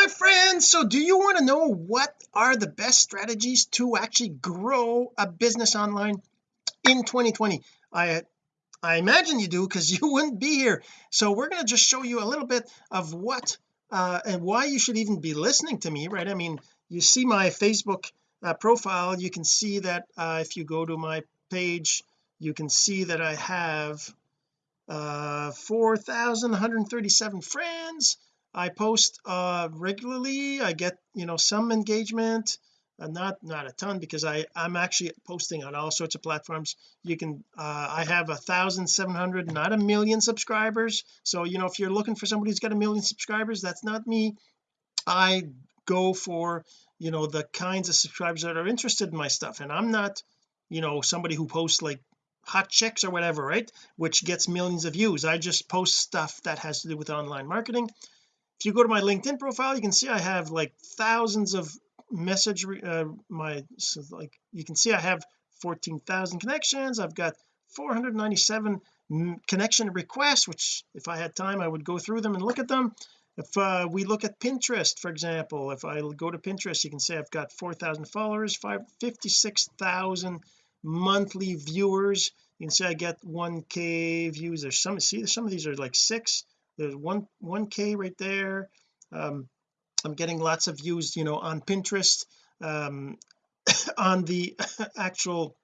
my friends. So do you want to know what are the best strategies to actually grow a business online in 2020 I I imagine you do because you wouldn't be here. So we're going to just show you a little bit of what uh and why you should even be listening to me right? I mean you see my Facebook uh, profile. You can see that uh, if you go to my page you can see that I have uh 4,137 friends I post uh regularly. I get you know some engagement uh, not not a ton because I I'm actually posting on all sorts of platforms. You can uh I have a thousand seven hundred not a million subscribers. So you know if you're looking for somebody who's got a million subscribers that's not me. I go for you know the kinds of subscribers that are interested in my stuff. And I'm not you know somebody who posts like hot chicks or whatever right? Which gets millions of views. I just post stuff that has to do with online marketing if you go to my LinkedIn profile you can see I have like thousands of message uh, my so like you can see I have 14,000 connections. I've got 497 connection requests which if I had time I would go through them and look at them. If uh, we look at Pinterest for example if I go to Pinterest you can see I've got 4,000 followers 56,000 monthly viewers. You can see I get 1k views there's some see some of these are like six there's one 1k right there. Um I'm getting lots of views you know on Pinterest um on the actual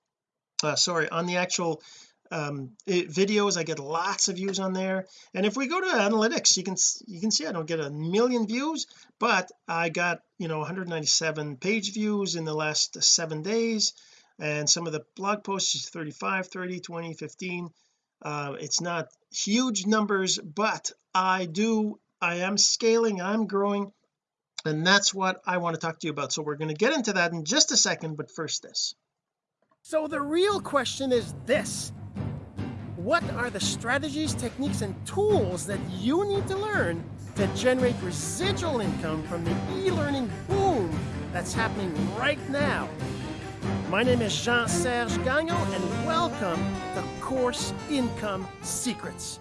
uh, sorry on the actual um it, videos I get lots of views on there. And if we go to analytics you can you can see I don't get a million views but I got you know 197 page views in the last seven days. And some of the blog posts is 35 30 20 15 uh, it's not huge numbers but I do I am scaling I'm growing and that's what I want to talk to you about. So we're going to get into that in just a second but first this. So the real question is this. What are the strategies techniques and tools that you need to learn to generate residual income from the e-learning boom that's happening right now? My name is Jean-Serge Gagnon and welcome to Course Income Secrets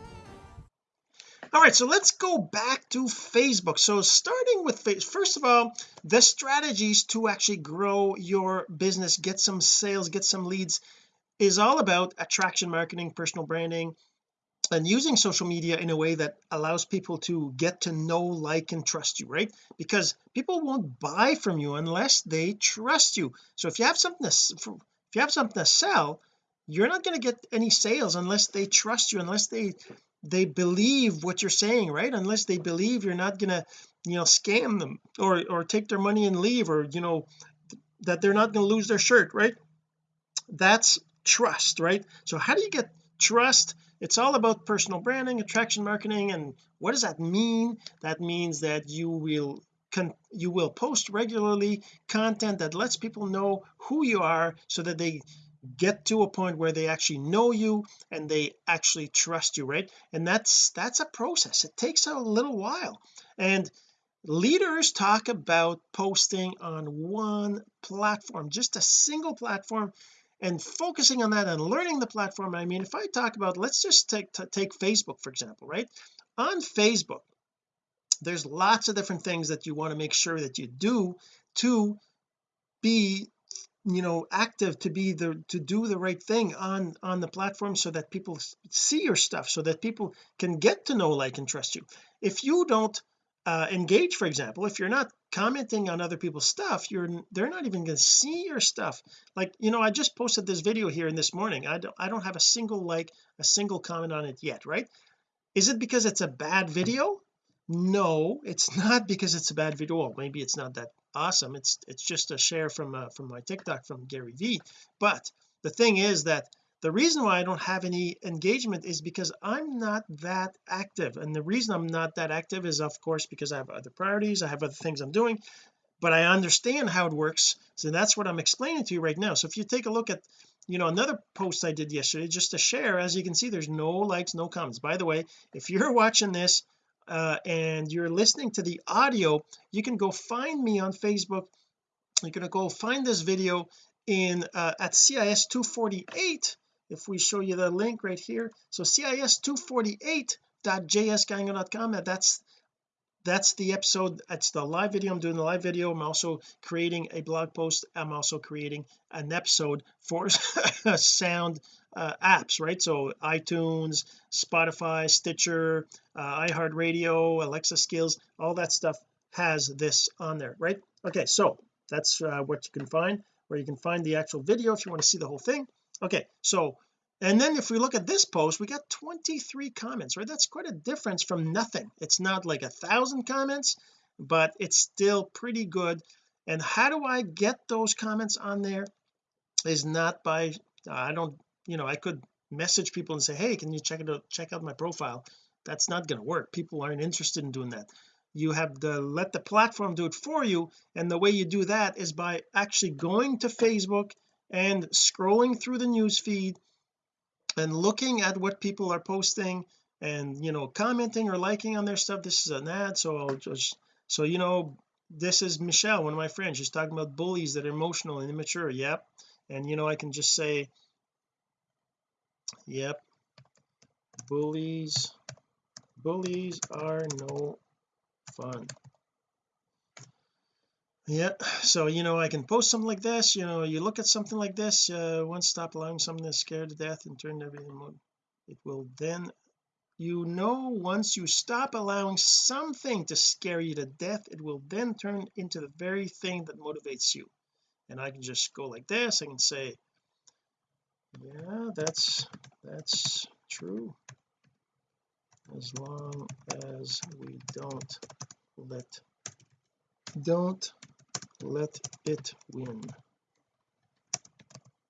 all right so let's go back to Facebook. So starting with first of all the strategies to actually grow your business get some sales get some leads is all about attraction marketing personal branding and using social media in a way that allows people to get to know like and trust you right? Because people won't buy from you unless they trust you. So if you have something to if you have something to sell you're not going to get any sales unless they trust you unless they they believe what you're saying right? Unless they believe you're not to you know scam them or or take their money and leave or you know that they're not going to lose their shirt right? That's trust right? So how do you get trust? It's all about personal branding attraction marketing and what does that mean? That means that you will can you will post regularly content that lets people know who you are so that they get to a point where they actually know you and they actually trust you right? And that's that's a process. It takes a little while. And leaders talk about posting on one platform just a single platform and focusing on that and learning the platform. I mean if I talk about let's just take take Facebook for example right? On Facebook there's lots of different things that you want to make sure that you do to be you know active to be the to do the right thing on on the platform so that people see your stuff so that people can get to know like and trust you. If you don't uh, engage for example if you're not commenting on other people's stuff you're they're not even going to see your stuff. Like you know I just posted this video here in this morning. I don't I don't have a single like a single comment on it yet right? Is it because it's a bad video? No it's not because it's a bad video. Well maybe it's not that awesome. It's it's just a share from uh, from my TikTok from Gary V but the thing is that the reason why I don't have any engagement is because I'm not that active. And the reason I'm not that active is of course because I have other priorities I have other things I'm doing but I understand how it works. So that's what I'm explaining to you right now. So if you take a look at you know another post I did yesterday just to share as you can see there's no likes no comments. By the way if you're watching this uh, and you're listening to the audio you can go find me on Facebook. You're going to go find this video in uh, at CIS 248 if we show you the link right here. So cis248.jsgagnon.com that's that's the episode that's the live video. I'm doing the live video. I'm also creating a blog post. I'm also creating an episode for sound uh, apps right? So iTunes Spotify Stitcher uh, iHeartRadio Alexa skills all that stuff has this on there right? Okay so that's uh, what you can find where you can find the actual video if you want to see the whole thing. Okay so and then if we look at this post we got 23 comments right? That's quite a difference from nothing. It's not like a thousand comments but it's still pretty good. And how do I get those comments on there is not by I don't you know I could message people and say hey can you check it out check out my profile? That's not going to work. People aren't interested in doing that. You have to let the platform do it for you and the way you do that is by actually going to Facebook and scrolling through the news feed and looking at what people are posting and you know commenting or liking on their stuff. This is an ad so I'll just so you know this is Michelle one of my friends. She's talking about bullies that are emotional and immature. Yep. And you know I can just say yep. Bullies. Bullies are no fun. Yeah so you know I can post something like this you know you look at something like this uh once stop allowing something to scare to death and turn everything it will then you know once you stop allowing something to scare you to death it will then turn into the very thing that motivates you. And I can just go like this I can say yeah that's that's true. As long as we don't let don't let it win.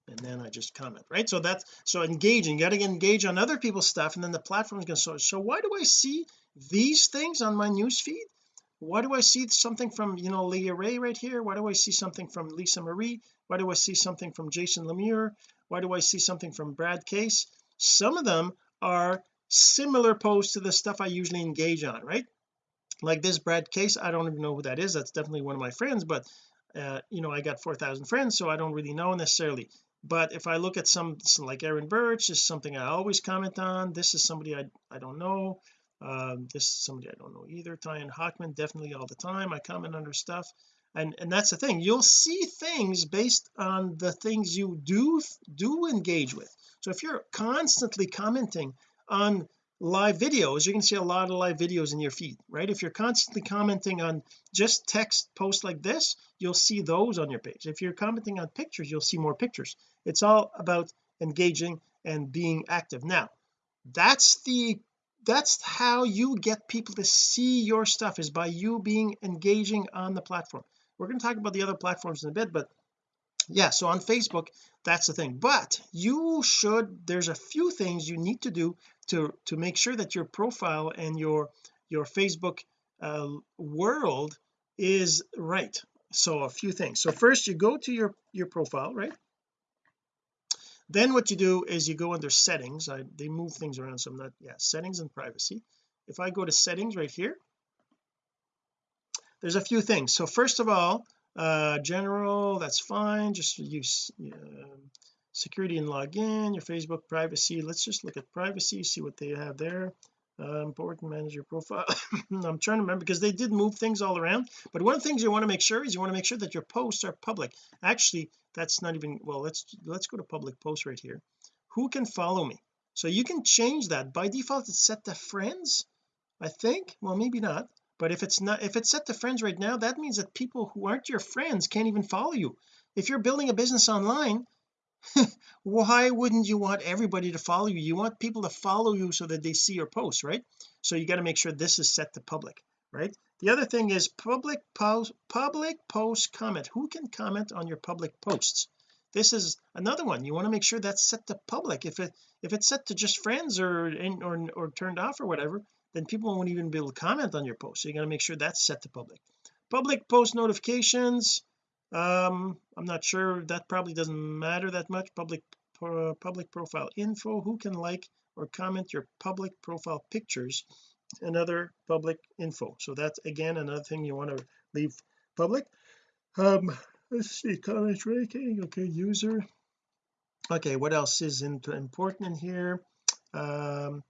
And then I just comment right? So that's so engaging you got to engage on other people's stuff and then the platform is going to so so why do I see these things on my news feed why do I see something from you know Leah Ray right here? Why do I see something from Lisa Marie? Why do I see something from Jason Lemire? Why do I see something from Brad Case? Some of them are similar posts to the stuff I usually engage on right? Like this Brad Case I don't even know who that is. That's definitely one of my friends but uh, you know I got 4,000 friends so I don't really know necessarily. But if I look at some, some like Aaron Birch is something I always comment on. This is somebody I, I don't know um, this is somebody I don't know either. Tyan Hockman definitely all the time. I comment under stuff. And and that's the thing. You'll see things based on the things you do do engage with. So if you're constantly commenting on live videos you're going to see a lot of live videos in your feed right? If you're constantly commenting on just text posts like this you'll see those on your page. If you're commenting on pictures you'll see more pictures. It's all about engaging and being active. Now that's the that's how you get people to see your stuff is by you being engaging on the platform. We're going to talk about the other platforms in a bit but yeah so on Facebook that's the thing. But you should there's a few things you need to do to to make sure that your profile and your your Facebook uh, world is right. So a few things. So first you go to your your profile right then what you do is you go under settings. I, they move things around so I'm not yeah settings and privacy. If I go to settings right here there's a few things. So first of all uh general that's fine just use uh, security and login your Facebook privacy. Let's just look at privacy see what they have there. Uh, important manage your profile. I'm trying to remember because they did move things all around. But one of the things you want to make sure is you want to make sure that your posts are public. Actually that's not even well let's let's go to public post right here. Who can follow me? So you can change that. By default it's set to friends I think. Well maybe not. But if it's not if it's set to friends right now that means that people who aren't your friends can't even follow you. If you're building a business online why wouldn't you want everybody to follow you? You want people to follow you so that they see your posts right? So you got to make sure this is set to public right? The other thing is public post public post comment. Who can comment on your public posts? This is another one. You want to make sure that's set to public. If it if it's set to just friends or in or, or turned off or whatever then people won't even be able to comment on your post. So you got to make sure that's set to public. Public post notifications um I'm not sure. That probably doesn't matter that much. Public uh, public profile info. Who can like or comment your public profile pictures and other public info. So that's again another thing you want to leave public. Um let's see comment ranking okay user. Okay what else is important in here? Um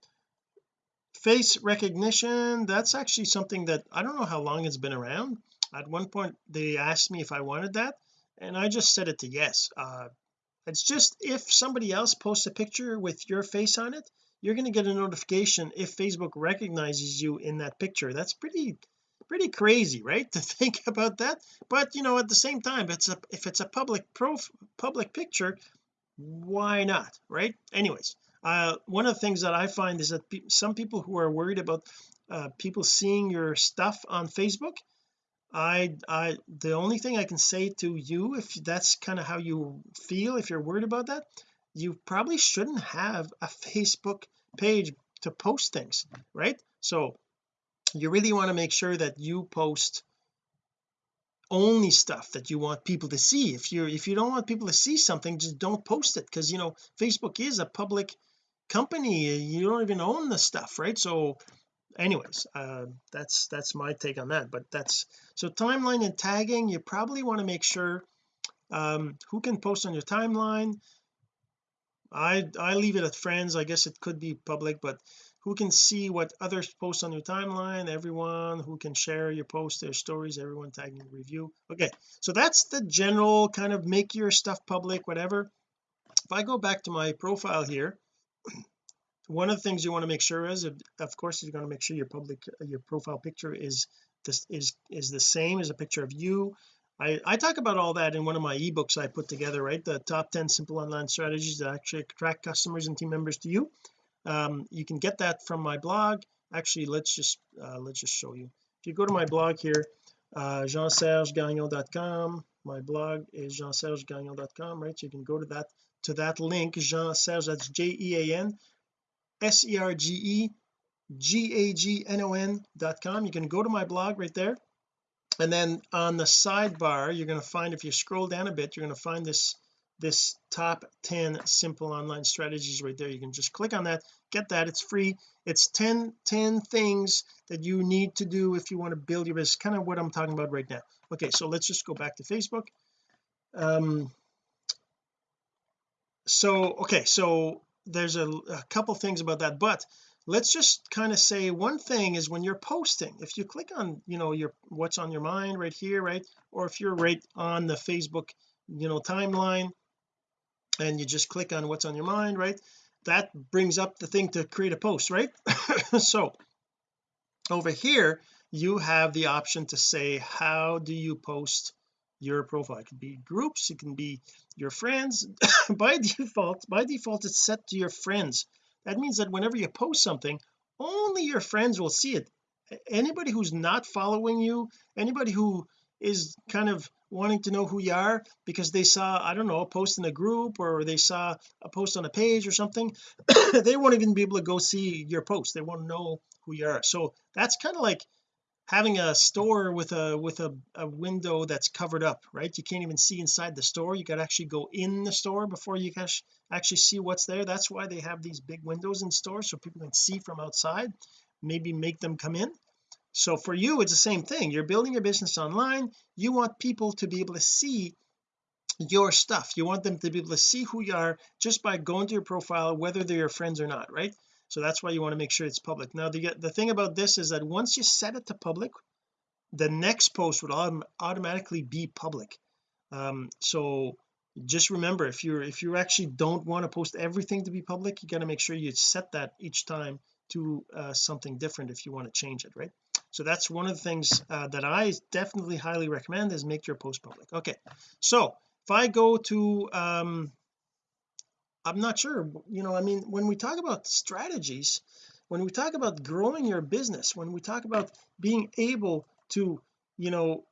face recognition that's actually something that I don't know how long it's been around. At one point they asked me if I wanted that and I just said it to yes. Uh it's just if somebody else posts a picture with your face on it you're going to get a notification if Facebook recognizes you in that picture. That's pretty pretty crazy right to think about that. But you know at the same time it's a if it's a public prof public picture why not right? Anyways uh one of the things that I find is that pe some people who are worried about uh people seeing your stuff on Facebook I I the only thing I can say to you if that's kind of how you feel if you're worried about that you probably shouldn't have a Facebook page to post things right? So you really want to make sure that you post only stuff that you want people to see. If you if you don't want people to see something just don't post it because you know Facebook is a public company. You don't even own the stuff right? So anyways uh that's that's my take on that but that's so timeline and tagging you probably want to make sure um who can post on your timeline I I leave it at friends. I guess it could be public but who can see what others post on your timeline? Everyone who can share your post their stories everyone tagging review. Okay so that's the general kind of make your stuff public whatever. If I go back to my profile here one of the things you want to make sure is of course you're going to make sure your public your profile picture is this is is the same as a picture of you I I talk about all that in one of my ebooks I put together right? The top 10 simple online strategies that actually attract customers and team members to you. Um, you can get that from my blog. Actually let's just uh, let's just show you. If you go to my blog here uh, jeansergegagnon.com my blog is jeansergegagnon.com right? So you can go to that to that link Jean Serge that's J-E-A-N S-E-R-G-E G-A-G-N-O-N dot com. You can go to my blog right there and then on the sidebar you're going to find if you scroll down a bit you're going to find this this top 10 simple online strategies right there. You can just click on that get that. It's free. It's 10 10 things that you need to do if you want to build your business. Kind of what I'm talking about right now. Okay so let's just go back to Facebook. Um so okay so there's a, a couple things about that but let's just kind of say one thing is when you're posting if you click on you know your what's on your mind right here right or if you're right on the Facebook you know timeline and you just click on what's on your mind right that brings up the thing to create a post right? So over here you have the option to say how do you post your profile? It could be groups it can be your friends. By default by default it's set to your friends that means that whenever you post something only your friends will see it. Anybody who's not following you anybody who is kind of wanting to know who you are because they saw I don't know a post in a group or they saw a post on a page or something they won't even be able to go see your post. They won't know who you are. So that's kind of like having a store with a with a, a window that's covered up right? You can't even see inside the store. You got to actually go in the store before you can actually see what's there. That's why they have these big windows in stores so people can see from outside maybe make them come in. So for you it's the same thing. You're building your business online. You want people to be able to see your stuff. You want them to be able to see who you are just by going to your profile whether they're your friends or not right so that's why you want to make sure it's public. Now the, the thing about this is that once you set it to public the next post would autom automatically be public. Um so just remember if you're if you actually don't want to post everything to be public you got to make sure you set that each time to uh, something different if you want to change it right? So that's one of the things uh, that I definitely highly recommend is make your post public. Okay so if I go to um I'm not sure you know I mean when we talk about strategies when we talk about growing your business when we talk about being able to you know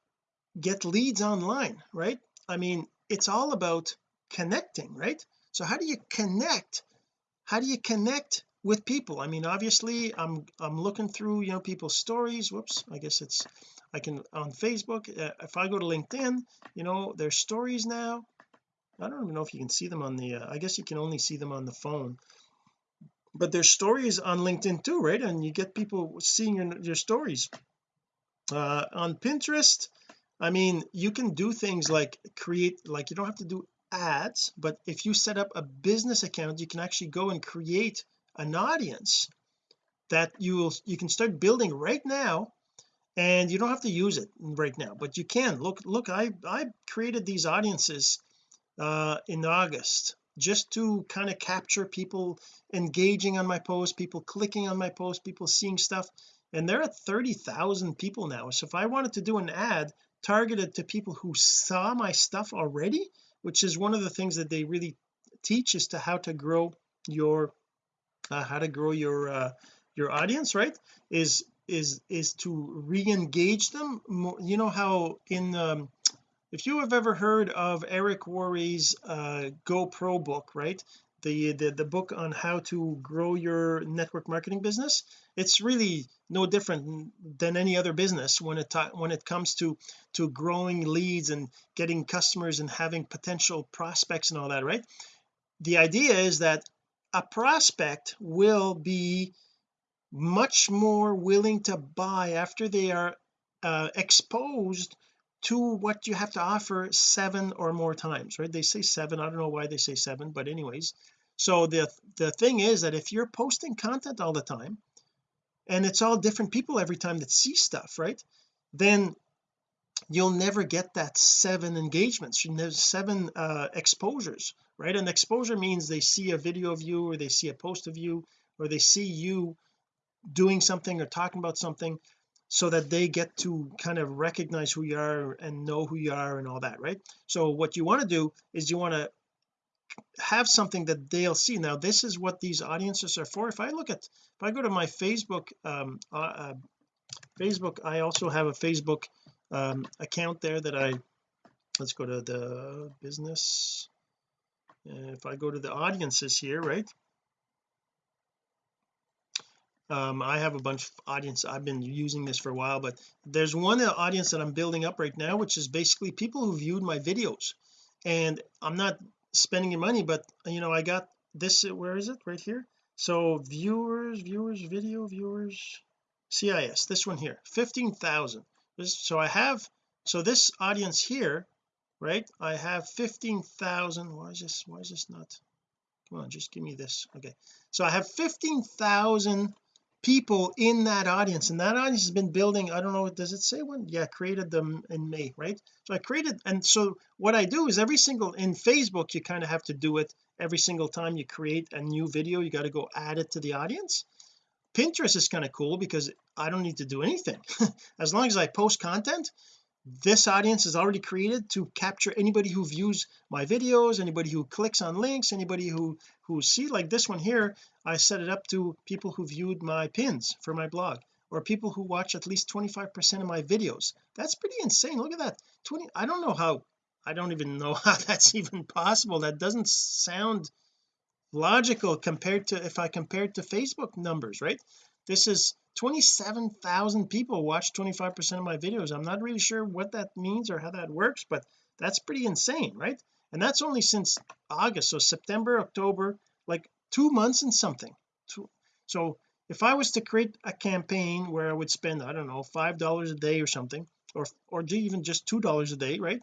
get leads online right? I mean it's all about connecting right? So how do you connect how do you connect with people? I mean obviously I'm I'm looking through you know people's stories. Whoops I guess it's I can on Facebook uh, if I go to LinkedIn you know there's stories now I don't even know if you can see them on the uh, I guess you can only see them on the phone. But there's stories on LinkedIn too right? And you get people seeing your, your stories. Uh on Pinterest I mean you can do things like create like you don't have to do ads but if you set up a business account you can actually go and create an audience that you will you can start building right now and you don't have to use it right now but you can. Look look I I created these audiences uh in August just to kind of capture people engaging on my post people clicking on my post people seeing stuff. And they're at 30,000 people now. So if I wanted to do an ad targeted to people who saw my stuff already which is one of the things that they really teach is to how to grow your uh, how to grow your uh, your audience right? Is is is to re-engage them more. You know how in um, if you have ever heard of Eric Worre's uh, GoPro book right? The, the the book on how to grow your network marketing business it's really no different than any other business when it when it comes to to growing leads and getting customers and having potential prospects and all that right? The idea is that a prospect will be much more willing to buy after they are uh, exposed to what you have to offer seven or more times right? They say seven. I don't know why they say seven but anyways. So the the thing is that if you're posting content all the time and it's all different people every time that see stuff right? Then you'll never get that seven engagements. Seven uh exposures right? And exposure means they see a video of you or they see a post of you or they see you doing something or talking about something so that they get to kind of recognize who you are and know who you are and all that right? So what you want to do is you want to have something that they'll see. Now this is what these audiences are for. If I look at if I go to my Facebook um uh, uh, Facebook I also have a Facebook um account there that I let's go to the business. If I go to the audiences here right um I have a bunch of audience I've been using this for a while but there's one audience that I'm building up right now which is basically people who viewed my videos. And I'm not spending your money but you know I got this where is it? Right here. So viewers viewers video viewers CIS this one here 15,000 so I have so this audience here right I have 15,000 why is this why is this not come on just give me this okay. So I have 15,000 people in that audience and that audience has been building I don't know what does it say when? Yeah created them in May right? So I created and so what I do is every single in Facebook you kind of have to do it every single time you create a new video you got to go add it to the audience. Pinterest is kind of cool because I don't need to do anything. As long as I post content this audience is already created to capture anybody who views my videos anybody who clicks on links anybody who who see like this one here I set it up to people who viewed my pins for my blog or people who watch at least 25 percent of my videos. That's pretty insane. Look at that. 20 I don't know how I don't even know how that's even possible. That doesn't sound logical compared to if I compared to Facebook numbers right this is 27,000 people watch 25 percent of my videos. I'm not really sure what that means or how that works but that's pretty insane right? And that's only since August so September October like two months and something. So if I was to create a campaign where I would spend I don't know five dollars a day or something or or even just two dollars a day right?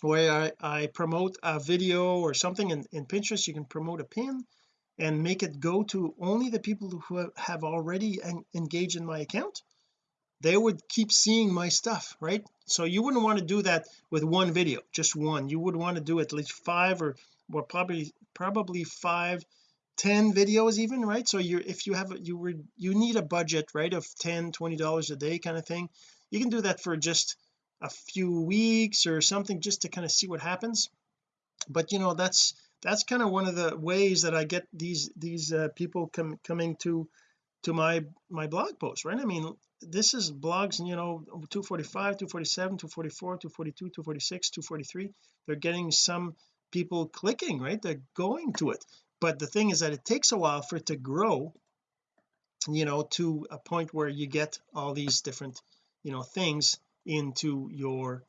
Where I, I promote a video or something in, in Pinterest you can promote a pin and make it go to only the people who have already engaged in my account they would keep seeing my stuff right? So you wouldn't want to do that with one video just one. You would want to do at least five or or probably probably five ten videos even right? So you're if you have you were you need a budget right of 10 20 dollars a day kind of thing. You can do that for just a few weeks or something just to kind of see what happens. But you know that's that's kind of one of the ways that I get these these uh, people com coming to to my my blog post right? I mean this is blogs you know 245 247 244 242 246 243 they're getting some people clicking right? They're going to it. But the thing is that it takes a while for it to grow you know to a point where you get all these different you know things into your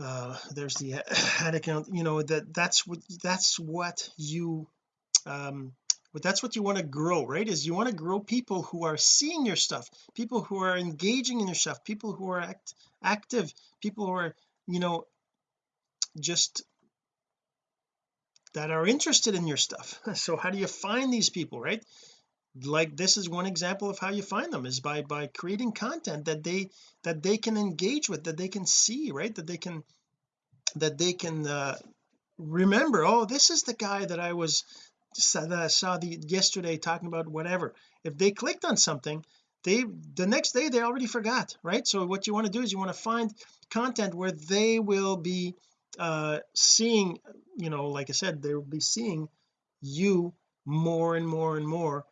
uh there's the ad account you know that that's what that's what you um but that's what you want to grow right is you want to grow people who are seeing your stuff people who are engaging in your stuff people who are act, active people who are you know just that are interested in your stuff. So how do you find these people right like this is one example of how you find them is by by creating content that they that they can engage with that they can see right? That they can that they can uh, remember oh this is the guy that I was that I saw the yesterday talking about whatever. If they clicked on something they the next day they already forgot right? So what you want to do is you want to find content where they will be uh seeing you know like I said they will be seeing you more and more and more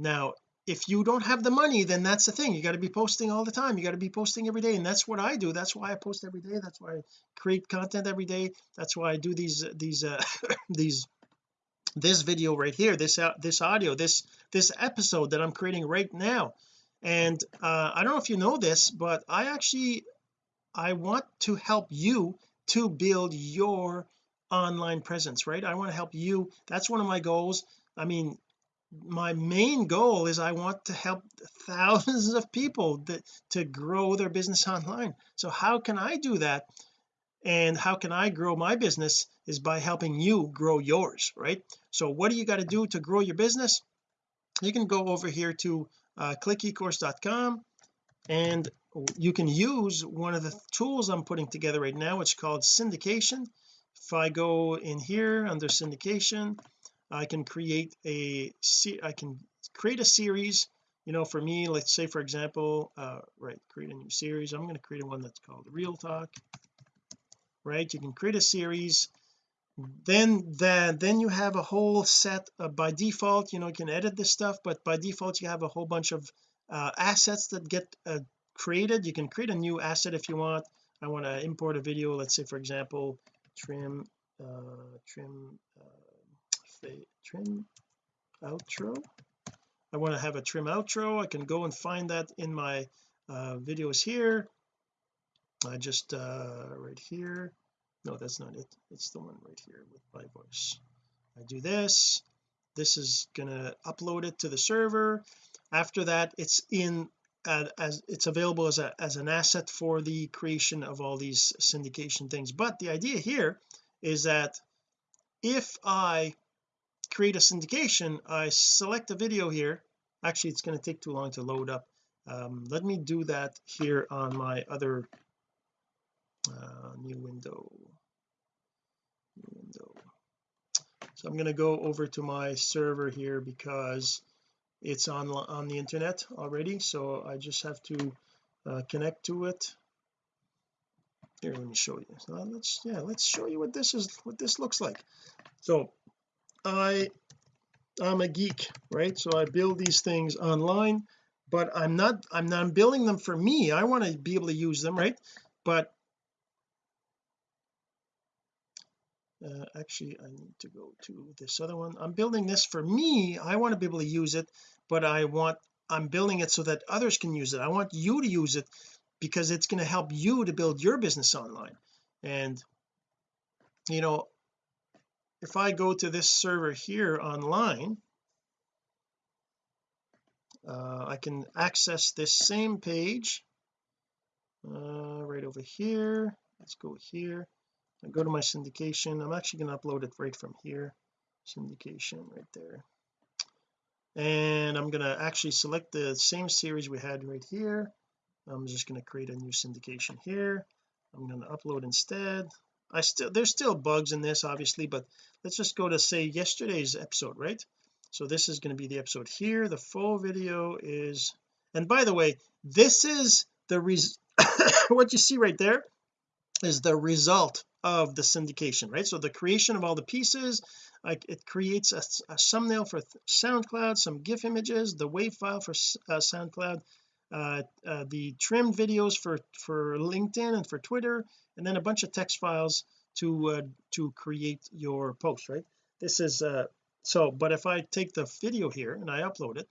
now if you don't have the money then that's the thing. You got to be posting all the time. You got to be posting every day and that's what I do. That's why I post every day. That's why I create content every day. That's why I do these these uh these this video right here this uh, this audio this this episode that I'm creating right now. And uh I don't know if you know this but I actually I want to help you to build your online presence right? I want to help you. That's one of my goals. I mean my main goal is I want to help thousands of people that to grow their business online. So how can I do that? And how can I grow my business is by helping you grow yours right? So what do you got to do to grow your business? You can go over here to uh, clickecourse.com and you can use one of the tools I'm putting together right now. It's called syndication. If I go in here under syndication I can create a I can create a series you know for me let's say for example uh right create a new series. I'm going to create one that's called real talk right? You can create a series. Then then then you have a whole set of, by default you know you can edit this stuff but by default you have a whole bunch of uh, assets that get uh, created. You can create a new asset if you want. I want to import a video let's say for example trim uh trim uh trim outro. I want to have a trim outro. I can go and find that in my uh videos here. I just uh right here. No that's not it. It's the one right here with my voice. I do this. This is gonna upload it to the server. After that it's in uh, as it's available as a as an asset for the creation of all these syndication things. But the idea here is that if I create a syndication I select a video here. Actually it's going to take too long to load up. Um, let me do that here on my other uh, new window. New window. So I'm going to go over to my server here because it's on on the internet already so I just have to uh, connect to it. Here let me show you. So let's yeah let's show you what this is what this looks like. So I I'm a geek right? So I build these things online but I'm not I'm not building them for me. I want to be able to use them right? But uh, actually I need to go to this other one. I'm building this for me. I want to be able to use it but I want I'm building it so that others can use it. I want you to use it because it's going to help you to build your business online. And you know if I go to this server here online uh, I can access this same page uh, right over here. Let's go here. I go to my syndication. I'm actually going to upload it right from here. Syndication right there. And I'm going to actually select the same series we had right here. I'm just going to create a new syndication here. I'm going to upload instead I still there's still bugs in this obviously but let's just go to say yesterday's episode right? So this is going to be the episode here. The full video is and by the way this is the res what you see right there is the result of the syndication right? So the creation of all the pieces like it creates a, a thumbnail for SoundCloud some GIF images the WAV file for uh, SoundCloud uh, uh, the trimmed videos for for LinkedIn and for Twitter and then a bunch of text files to uh, to create your post right? This is uh so but if I take the video here and I upload it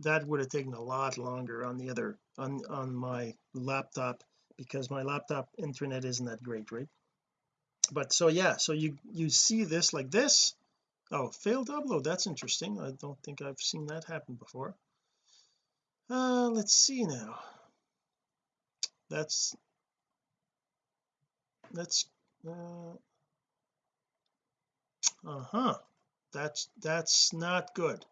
that would have taken a lot longer on the other on on my laptop because my laptop internet isn't that great right? But so yeah so you you see this like this. Oh failed upload that's interesting. I don't think I've seen that happen before uh let's see now. That's that's uh uh-huh. That's that's not good.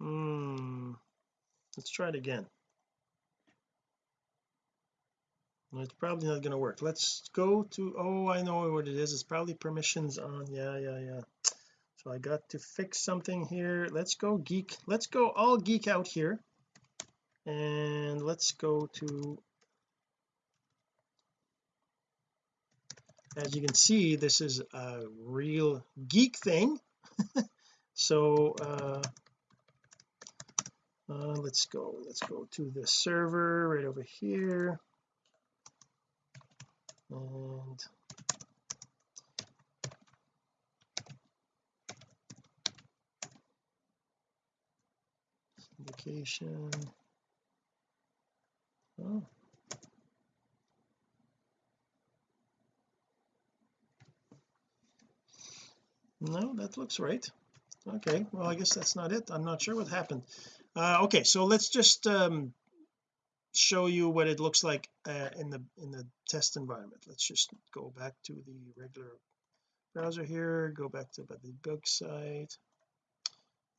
Hmm. Let's try it again. It's probably not going to work. Let's go to oh I know what it is. It's probably permissions on yeah yeah yeah so I got to fix something here. Let's go geek. Let's go all geek out here. And let's go to as you can see this is a real geek thing. So uh, uh, let's go let's go to the server right over here. And syndication oh. No that looks right. Okay well I guess that's not it. I'm not sure what happened. Uh, okay so let's just um, show you what it looks like uh, in the in the test environment. Let's just go back to the regular browser here go back to the bug site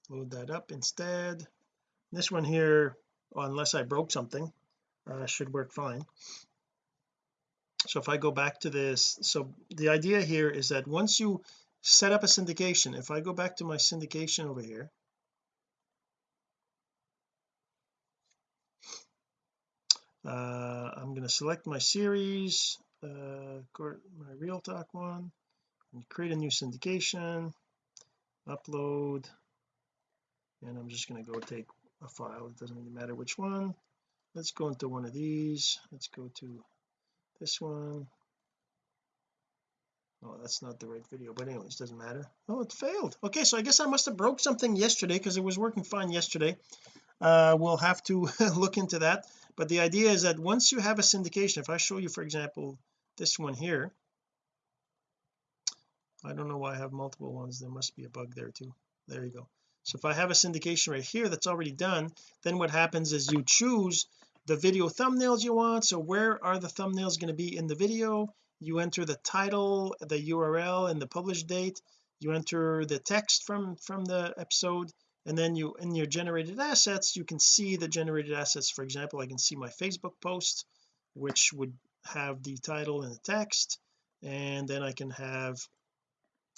load that up instead this one here unless I broke something uh, should work fine. So if I go back to this so the idea here is that once you set up a syndication if I go back to my syndication over here uh, I'm going to select my series uh, my real talk one and create a new syndication upload and I'm just going to go take a file it doesn't really matter which one. Let's go into one of these. Let's go to this one. Oh that's not the right video but anyways doesn't matter. Oh it failed. Okay so I guess I must have broke something yesterday because it was working fine yesterday. Uh, we'll have to look into that. But the idea is that once you have a syndication if I show you for example this one here I don't know why I have multiple ones. There must be a bug there too. There you go so if I have a syndication right here that's already done then what happens is you choose the video thumbnails you want. So where are the thumbnails going to be in the video? You enter the title the URL and the publish date. You enter the text from from the episode and then you in your generated assets you can see the generated assets. For example I can see my Facebook post which would have the title and the text and then I can have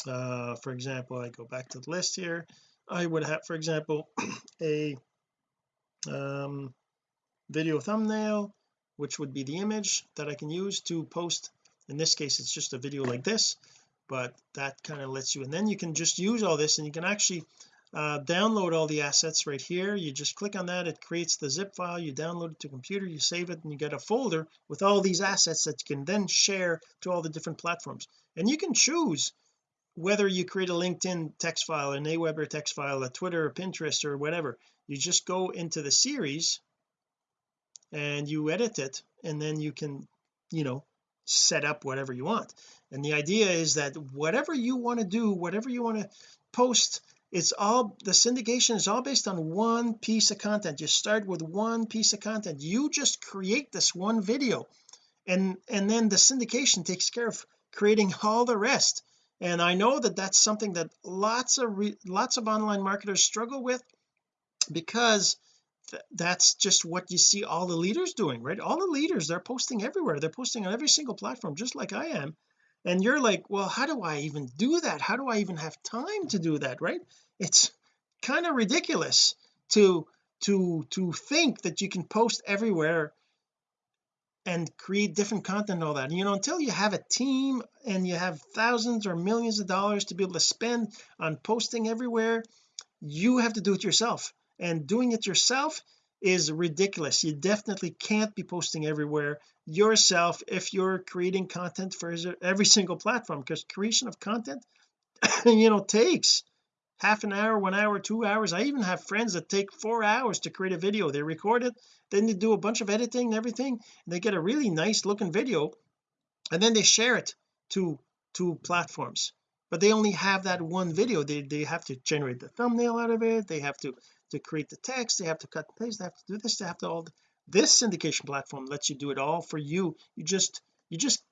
uh for example I go back to the list here I would have for example a um video thumbnail which would be the image that I can use to post. In this case it's just a video like this but that kind of lets you and then you can just use all this and you can actually uh, download all the assets right here. You just click on that it creates the zip file you download it to computer you save it and you get a folder with all these assets that you can then share to all the different platforms. And you can choose whether you create a LinkedIn text file an Aweber text file a Twitter or Pinterest or whatever you just go into the series and you edit it and then you can you know set up whatever you want. And the idea is that whatever you want to do whatever you want to post it's all the syndication is all based on one piece of content. You start with one piece of content. You just create this one video and and then the syndication takes care of creating all the rest and I know that that's something that lots of lots of online marketers struggle with because th that's just what you see all the leaders doing right? All the leaders they're posting everywhere. They're posting on every single platform just like I am. And you're like well how do I even do that? How do I even have time to do that? Right? It's kind of ridiculous to to to think that you can post everywhere and create different content and all that. You know until you have a team and you have thousands or millions of dollars to be able to spend on posting everywhere you have to do it yourself. And doing it yourself is ridiculous. You definitely can't be posting everywhere yourself if you're creating content for every single platform because creation of content you know takes half an hour one hour two hours. I even have friends that take four hours to create a video. They record it then they do a bunch of editing and everything and they get a really nice looking video and then they share it to to platforms. But they only have that one video. They, they have to generate the thumbnail out of it. They have to to create the text. They have to cut and paste. They have to do this. They have to all this syndication platform lets you do it all for you. You just you just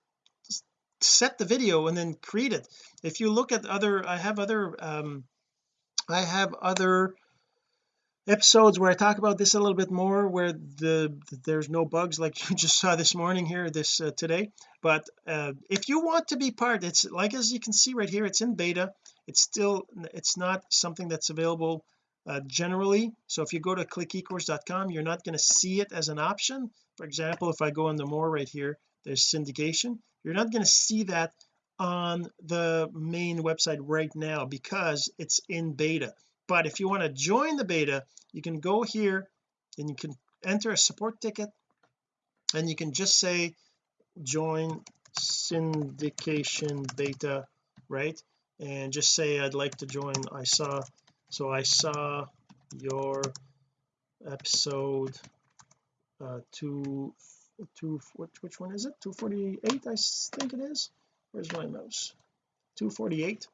set the video and then create it. If you look at other I have other um I have other episodes where I talk about this a little bit more where the there's no bugs like you just saw this morning here this uh, today. But uh, if you want to be part it's like as you can see right here it's in beta. It's still it's not something that's available uh, generally. So if you go to clickecourse.com you're not going to see it as an option. For example if I go into more right here there's syndication. You're not going to see that on the main website right now because it's in beta. But if you want to join the beta you can go here and you can enter a support ticket and you can just say join syndication beta right? And just say I'd like to join. I saw so I saw your episode uh two two which, which one is it? 248 I think it is where's my mouse? 248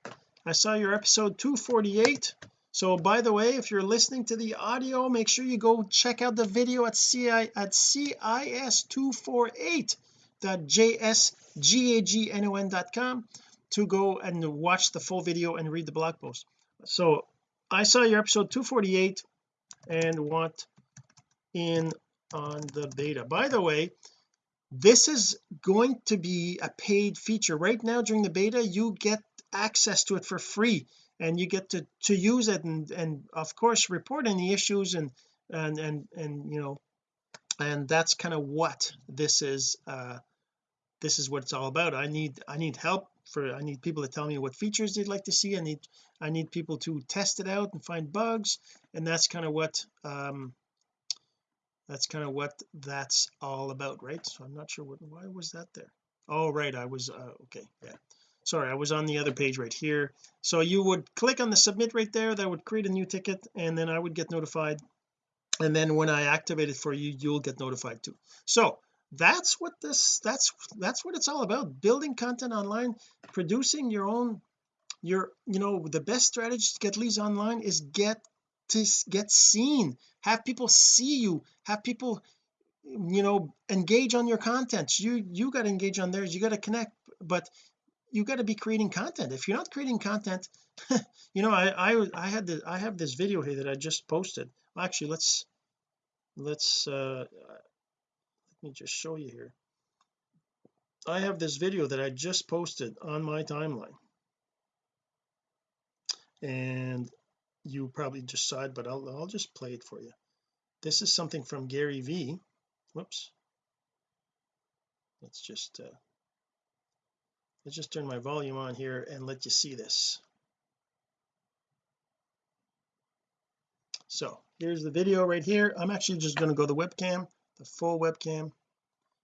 I saw your episode 248 so by the way if you're listening to the audio make sure you go check out the video at ci at cis248.jsgagnon.com to go and watch the full video and read the blog post. So I saw your episode 248 and want in on the beta. By the way this is going to be a paid feature. Right now during the beta you get access to it for free and you get to to use it and and of course report any issues and and and and you know and that's kind of what this is uh this is what it's all about. I need I need help for I need people to tell me what features they'd like to see. I need I need people to test it out and find bugs and that's kind of what um that's kind of what that's all about right? So I'm not sure what why was that there? Oh right I was uh, okay yeah. Sorry I was on the other page right here. So you would click on the submit right there that would create a new ticket and then I would get notified. And then when I activate it for you you'll get notified too. So that's what this that's that's what it's all about building content online producing your own your you know the best strategy to get leads online is get to get seen have people see you have people you know engage on your content. You you got to engage on theirs you got to connect but you got to be creating content. If you're not creating content you know I I I had the I have this video here that I just posted. Actually let's let's uh let me just show you here. I have this video that I just posted on my timeline. And you probably just saw it but I'll, I'll just play it for you. This is something from Gary V whoops. Let's just uh let's just turn my volume on here and let you see this. So here's the video right here. I'm actually just going to go the webcam the full webcam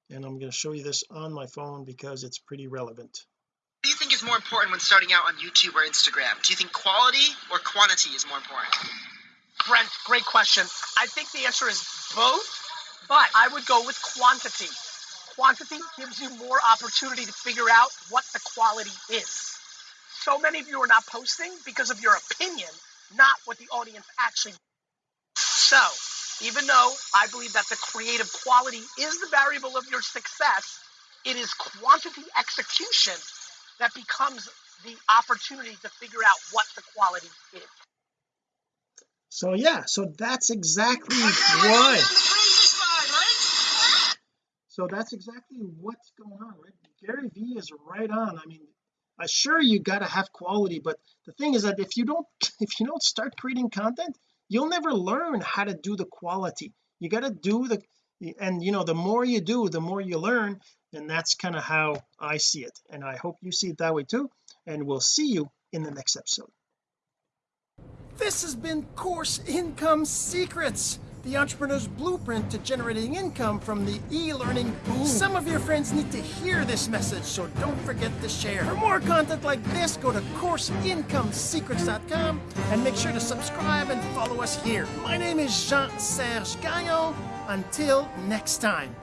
and I'm going to show you this on my phone because it's pretty relevant do you think is more important when starting out on YouTube or Instagram? Do you think quality or quantity is more important? Brent, great question. I think the answer is both, but I would go with quantity. Quantity gives you more opportunity to figure out what the quality is. So many of you are not posting because of your opinion, not what the audience actually. So, even though I believe that the creative quality is the variable of your success, it is quantity execution that becomes the opportunity to figure out what the quality is. So yeah so that's exactly why. So that's exactly what's going on right? Gary V is right on. I mean I sure you got to have quality but the thing is that if you don't if you don't start creating content you'll never learn how to do the quality. You got to do the and you know the more you do the more you learn and that's kind of how I see it. And I hope you see it that way too. And we'll see you in the next episode. This has been course income secrets the entrepreneur's blueprint to generating income from the e-learning boom some of your friends need to hear this message so don't forget to share. For more content like this go to courseincomesecrets.com and make sure to subscribe and follow us here. My name is Jean-Serge Gagnon. Until next time